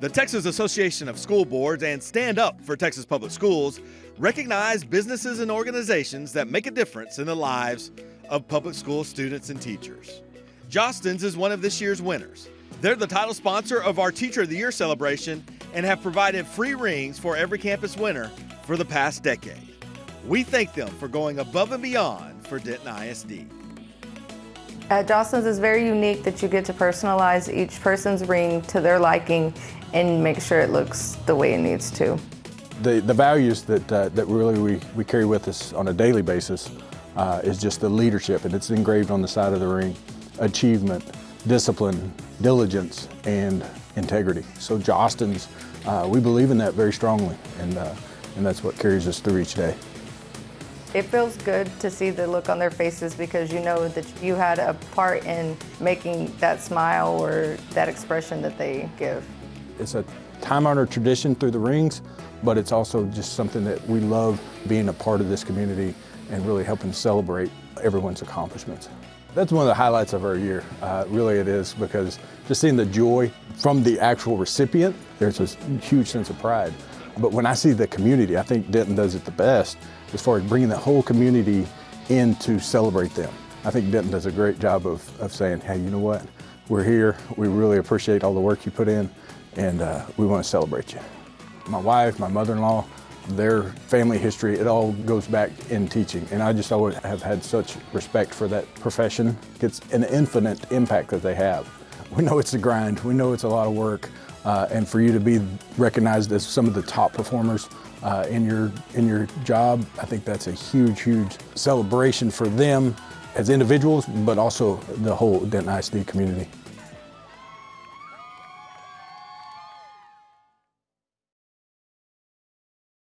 The Texas Association of School Boards and Stand Up for Texas Public Schools recognize businesses and organizations that make a difference in the lives of public school students and teachers. Jostens is one of this year's winners. They're the title sponsor of our Teacher of the Year celebration and have provided free rings for every campus winner for the past decade. We thank them for going above and beyond for Denton ISD. At Jostens it's very unique that you get to personalize each person's ring to their liking and make sure it looks the way it needs to. The, the values that, uh, that really we, we carry with us on a daily basis uh, is just the leadership, and it's engraved on the side of the ring, achievement, discipline, diligence, and integrity. So Jostens, uh, we believe in that very strongly, and, uh, and that's what carries us through each day. It feels good to see the look on their faces because you know that you had a part in making that smile or that expression that they give. It's a time-honored tradition through the rings, but it's also just something that we love being a part of this community and really helping celebrate everyone's accomplishments. That's one of the highlights of our year, uh, really it is, because just seeing the joy from the actual recipient, there's a huge sense of pride. But when I see the community, I think Denton does it the best as far as bringing the whole community in to celebrate them. I think Denton does a great job of, of saying, hey, you know what? We're here. We really appreciate all the work you put in, and uh, we want to celebrate you. My wife, my mother-in-law, their family history, it all goes back in teaching. And I just always have had such respect for that profession. It's an infinite impact that they have. We know it's a grind. We know it's a lot of work. Uh, and for you to be recognized as some of the top performers uh, in, your, in your job, I think that's a huge, huge celebration for them as individuals, but also the whole Denton ISD community.